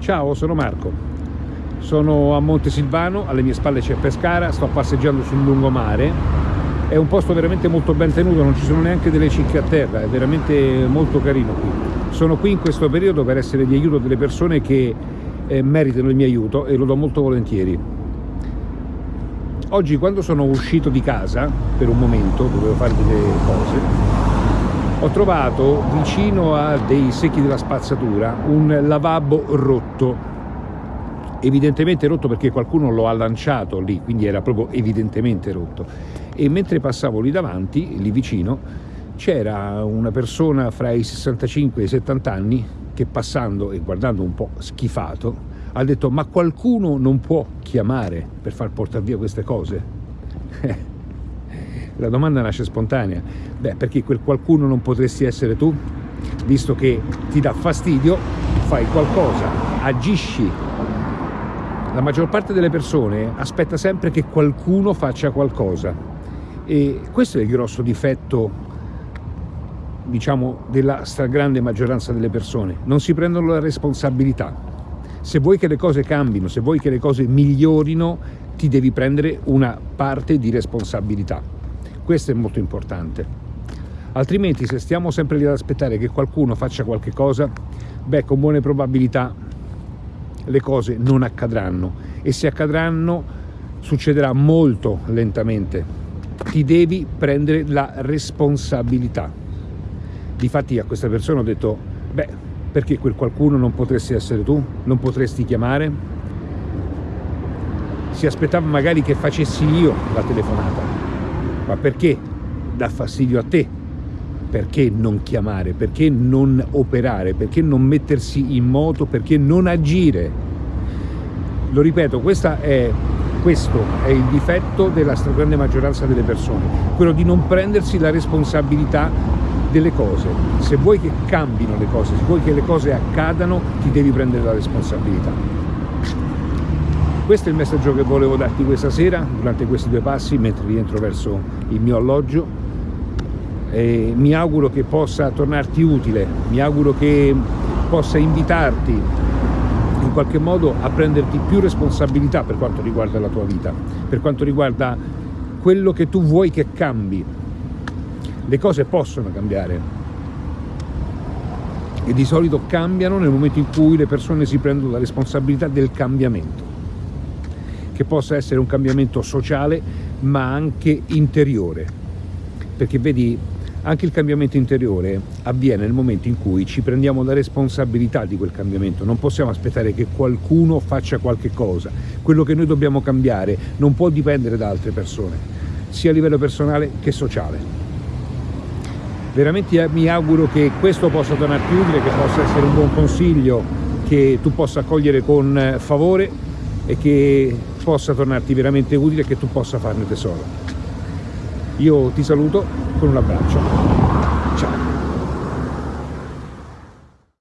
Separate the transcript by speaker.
Speaker 1: Ciao, sono Marco. Sono a Montesilvano, alle mie spalle c'è Pescara, sto passeggiando sul lungomare. È un posto veramente molto ben tenuto, non ci sono neanche delle cicche a terra, è veramente molto carino qui. Sono qui in questo periodo per essere di aiuto delle persone che eh, meritano il mio aiuto e lo do molto volentieri. Oggi quando sono uscito di casa, per un momento, dovevo fare delle cose, ho trovato vicino a dei secchi della spazzatura un lavabo rotto. Evidentemente rotto perché qualcuno lo ha lanciato lì quindi era proprio evidentemente rotto. E mentre passavo lì davanti lì vicino c'era una persona fra i 65 e i 70 anni che passando e guardando un po' schifato ha detto ma qualcuno non può chiamare per far portare via queste cose La domanda nasce spontanea. Beh, perché quel qualcuno non potresti essere tu? Visto che ti dà fastidio, fai qualcosa, agisci. La maggior parte delle persone aspetta sempre che qualcuno faccia qualcosa. E questo è il grosso difetto diciamo, della stragrande maggioranza delle persone. Non si prendono la responsabilità. Se vuoi che le cose cambino, se vuoi che le cose migliorino, ti devi prendere una parte di responsabilità. Questo è molto importante. Altrimenti se stiamo sempre lì ad aspettare che qualcuno faccia qualche cosa, beh, con buone probabilità le cose non accadranno e se accadranno succederà molto lentamente. Ti devi prendere la responsabilità. Difatti a questa persona ho detto, beh, perché quel qualcuno non potresti essere tu? Non potresti chiamare? Si aspettava magari che facessi io la telefonata ma perché dà fastidio a te? Perché non chiamare? Perché non operare? Perché non mettersi in moto? Perché non agire? Lo ripeto, è, questo è il difetto della stragrande maggioranza delle persone, quello di non prendersi la responsabilità delle cose. Se vuoi che cambino le cose, se vuoi che le cose accadano, ti devi prendere la responsabilità. Questo è il messaggio che volevo darti questa sera, durante questi due passi, mentre rientro verso il mio alloggio. E mi auguro che possa tornarti utile, mi auguro che possa invitarti in qualche modo a prenderti più responsabilità per quanto riguarda la tua vita, per quanto riguarda quello che tu vuoi che cambi. Le cose possono cambiare e di solito cambiano nel momento in cui le persone si prendono la responsabilità del cambiamento che possa essere un cambiamento sociale ma anche interiore. Perché vedi anche il cambiamento interiore avviene nel momento in cui ci prendiamo la responsabilità di quel cambiamento, non possiamo aspettare che qualcuno faccia qualche cosa, quello che noi dobbiamo cambiare non può dipendere da altre persone, sia a livello personale che sociale. Veramente mi auguro che questo possa tornarti utile, che possa essere un buon consiglio che tu possa accogliere con favore e che possa tornarti veramente utile e che tu possa farne tesoro. Io ti saluto con un abbraccio.